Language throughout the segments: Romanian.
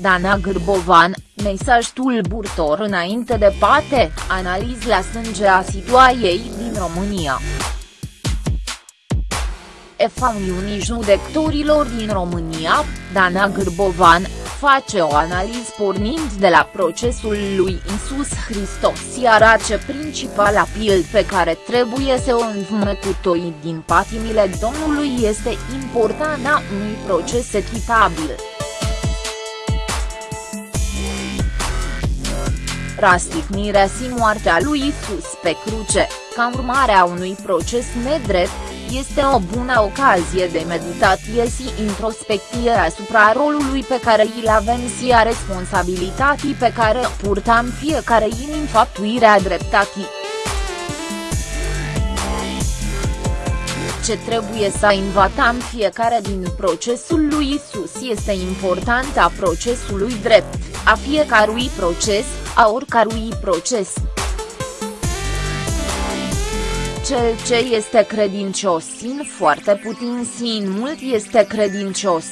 Dana Gârbovan, mesaj tulburător înainte de pate, analiz la sânge a situației din România. EFA Uniunii Judecătorilor din România, Dana Gârbovan, face o analiză pornind de la procesul lui Isus Hristos iar ace principala pild pe care trebuie să o învmătutoi din patimile Domnului este importanța unui proces echitabil. Rastignirea și moartea lui Isus pe cruce, ca urmare a unui proces nedrept, este o bună ocazie de meditație și introspecție asupra rolului pe care îl avem și a responsabilității pe care o purtăm fiecare în înfăptuirea dreptății. Ce trebuie să învățăm fiecare din procesul lui Isus este importanța procesului drept, a fiecărui proces, a oricărui proces. Cel ce este credincios în foarte puțin și în mult este credincios,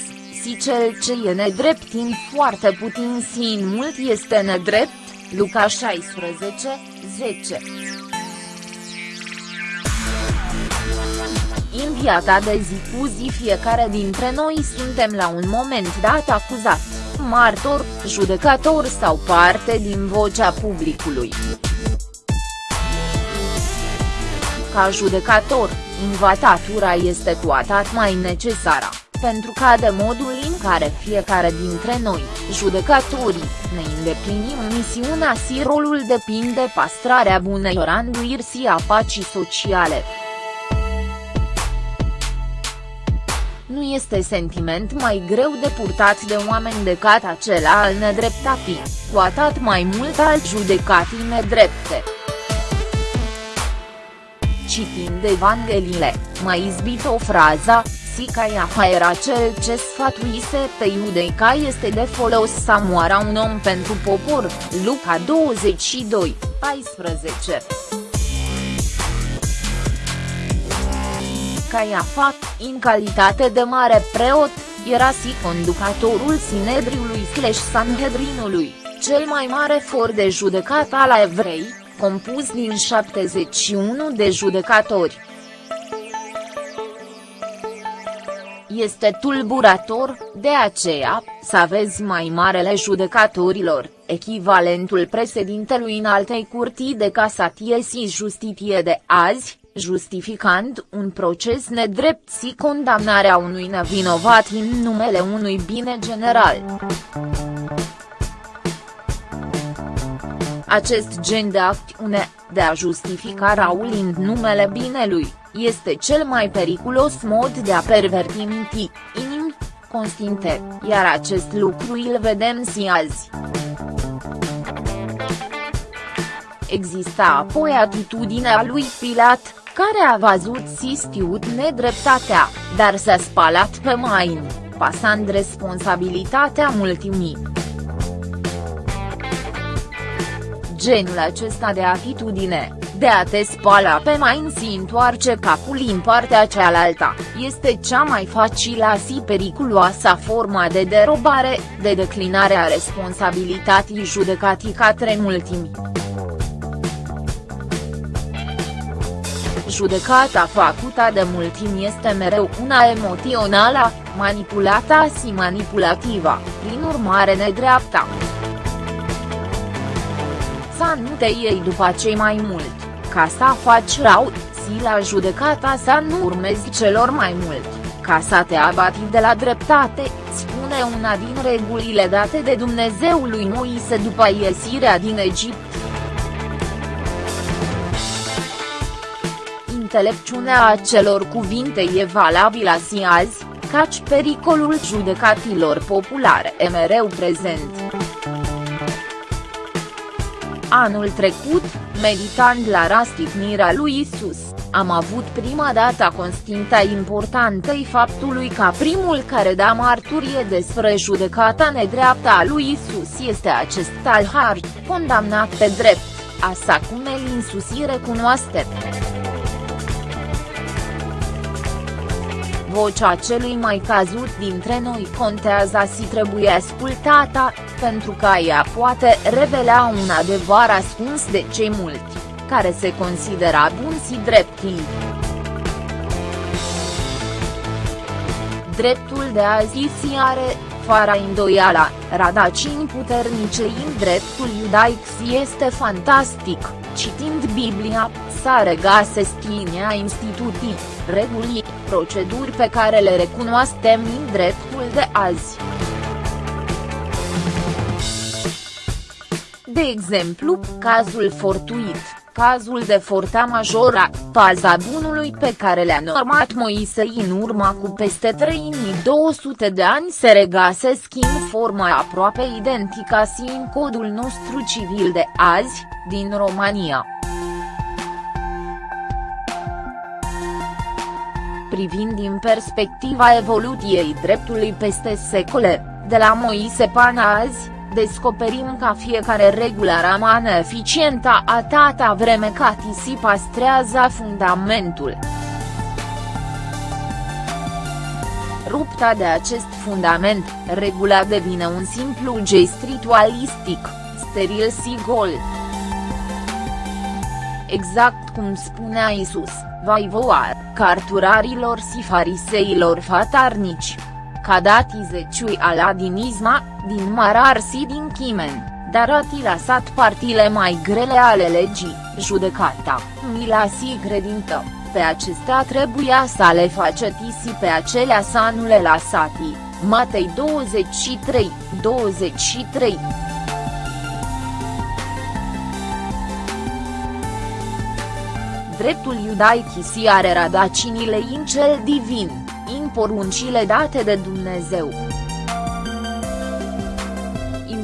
și cel ce e nedrept în foarte puțin și în mult este nedrept, Luca 16, 10. În viața de zi cu zi fiecare dintre noi suntem la un moment dat acuzat, martor, judecător sau parte din vocea publicului. Ca judecător, invatatura este cu atât mai necesară, pentru că de modul în care fiecare dintre noi, judecătorii, ne îndeplinim misiunea și rolul depinde pastrarea bunei randuiri și a pacii sociale. Nu este sentiment mai greu de purtat de oameni decât acela al nedreptatii, cu atât mai mult al judecatii nedrepte. Citind Evangheliile, mai izbit o frază, Sicaiafa era cel ce sfătuise pe iudei ca este de folos să moară un om pentru popor, Luca 22, 14. Caiafa, în calitate de mare preot, era și conducătorul Sinedriului slash Sanhedrinului, cel mai for for de judecat al evrei, compus din 71 de judecători. Este tulburator, de aceea, să aveți mai marele judecătorilor, echivalentul președintelui în altei curtii de casatie și justiție de azi, justificând un proces nedrept și condamnarea unui nevinovat în numele unui bine general. Acest gen de acțiune, de a justifica Raul în numele binelui, este cel mai periculos mod de a perverti minti, inim, constinte, iar acest lucru îl vedem și azi. Exista apoi atitudinea lui Pilat, care a văzut și știut nedreptatea, dar s-a spalat pe mâini, pasând responsabilitatea multimii. Genul acesta de atitudine, de a te spala pe mai și întoarce capul în partea cealaltă, este cea mai facilă și periculoasă forma de derobare, de declinare a responsabilității judecatii către multimi. Judecata făcută de multimi este mereu una emoțională, manipulată și manipulativă, prin urmare nedreaptă să nu te iei după cei mai mult, ca să faci rău, și la judecata să nu urmezi celor mai mult, ca să te abati de la dreptate, spune una din regulile date de Dumnezeul lui Moise după iesirea din Egipt. Intelecțiunea acelor cuvinte e valabilă și azi, căci pericolul judecatilor populare e mereu prezent. Anul trecut, meditând la rastignirea lui Isus, am avut prima dată conștiința importantei faptului că primul care da marturie despre judecata nedreaptă a lui Isus este acest talhar, condamnat pe drept, așa cum el însusi recunoaște. Vocea celui mai cazut dintre noi contează și trebuie ascultată, pentru că ea poate revela un adevăr ascuns de cei mulți, care se considera bun și drepti. Dreptul de a zi are, fără îndoială, radacini puternice în dreptul iudaic este fantastic, citind Biblia, sa regase schinia instituții, reguli, proceduri pe care le recunoaștem în dreptul de azi. De exemplu, cazul fortuit, cazul de forta majora, paza bunului pe care le-a normat Moise în urma cu peste 3200 de ani se regasesc în forma aproape identică și în codul nostru civil de azi, din România. Privind din perspectiva evoluției dreptului peste secole, de la Moise până azi, descoperim că fiecare regulă rămâne eficientă atâta vreme cât si pastrează fundamentul. Rupta de acest fundament, regula devine un simplu gest ritualistic, steril și gol. Exact cum spunea Isus, vai voar, carturarilor și fariseilor fatarnici. Cadati zeciui aladinisma, din marar și din chimen, dar ati lăsat partile mai grele ale legii, judecata, mila și credință, pe acestea trebuia să le face tisi pe acelea să nu le lăsati, Matei 23, 23. Dreptul iudaic si are radacinile în cel divin, în poruncile date de Dumnezeu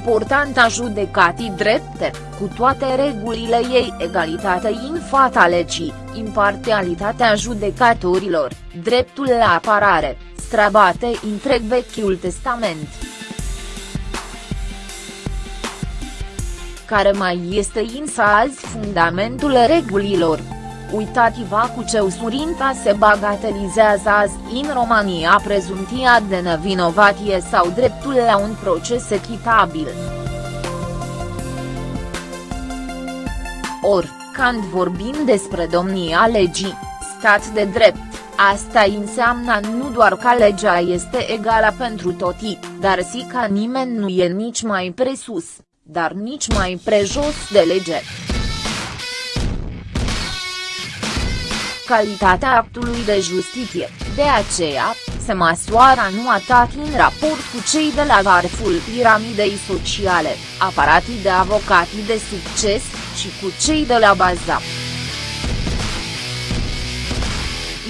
importanta judecatii drepte, cu toate regulile ei egalitate în fata legii, imparțialitatea judecatorilor, dreptul la apărare, strabate întreg Vechiul Testament. Care mai este însă azi fundamentul regulilor, Uitați-vă cu ce usurinta se bagatelizează azi în România prezumția de nevinovatie sau dreptul la un proces echitabil. Or, când vorbim despre domnia legii, stat de drept, asta înseamnă nu doar că legea este egală pentru toți, dar și că nimeni nu e nici mai presus, dar nici mai prejos de lege. Calitatea actului de justiție, de aceea, se măsoară nu atât în raport cu cei de la vârful piramidei sociale, aparatii de avocații de succes, și cu cei de la baza.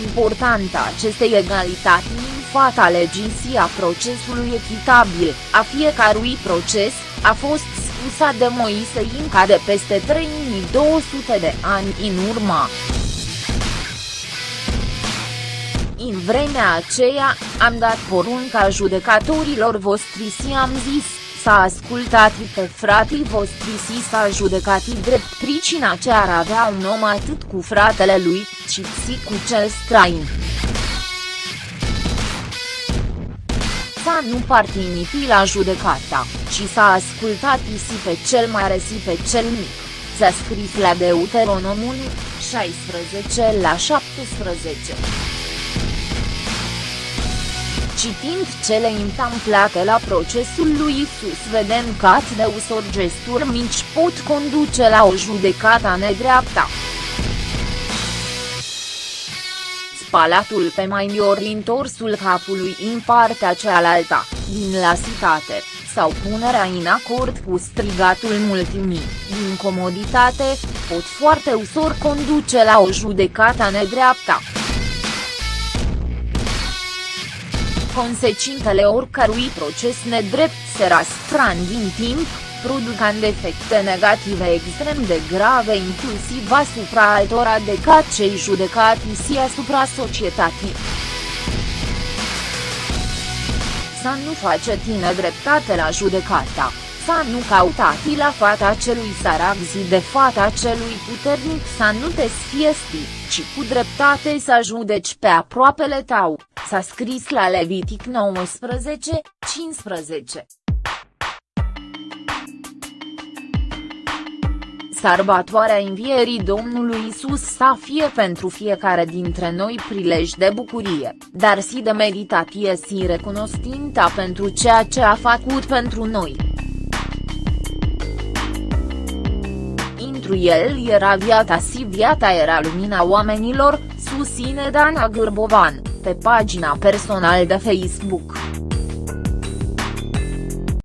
Importanța acestei egalități în fata legii a procesului echitabil, a fiecărui proces, a fost spusă de Moise Inca de peste 3200 de ani în urmă. În vremea aceea, am dat porunca judecatorilor voștri și am zis, s-a ascultat pe fratii voștri și s-a judecat drept pricina ce ar avea un om atât cu fratele lui, ci și cu cel străin. S-a nu partinipi la judecata, ci s-a ascultat și pe cel mare și pe cel mic. S-a scris la Deuteronomul 16 la 17. Citind cele întâmplate la procesul lui Isus vedem că atât de ușor gesturi mici pot conduce la o judecată nedreaptă. Spalatul pe mai ori întorsul capului în partea cealaltă, din lasitate, sau punerea în acord cu strigatul multimii, din comoditate, pot foarte ușor conduce la o judecată nedreaptă. Consecințele oricărui proces nedrept se rastrăn din timp, producând efecte negative extrem de grave inclusiv asupra altora decât cei judecați și asupra societății. Să nu faceți nedreptate la judecata, să nu căutați la fata celui sărac zi de fata celui puternic să nu te sfiesti, ci cu dreptate să judeci pe aproapele tău, s-a scris la Levitic 19, 15. Sărbătoarea învierii Domnului Isus să fie pentru fiecare dintre noi prilej de bucurie, dar și de meditație și recunostința pentru ceea ce a făcut pentru noi. Intru el era viața și viața era lumina oamenilor, susține Dana Gârbovan, pe pagina personală de Facebook.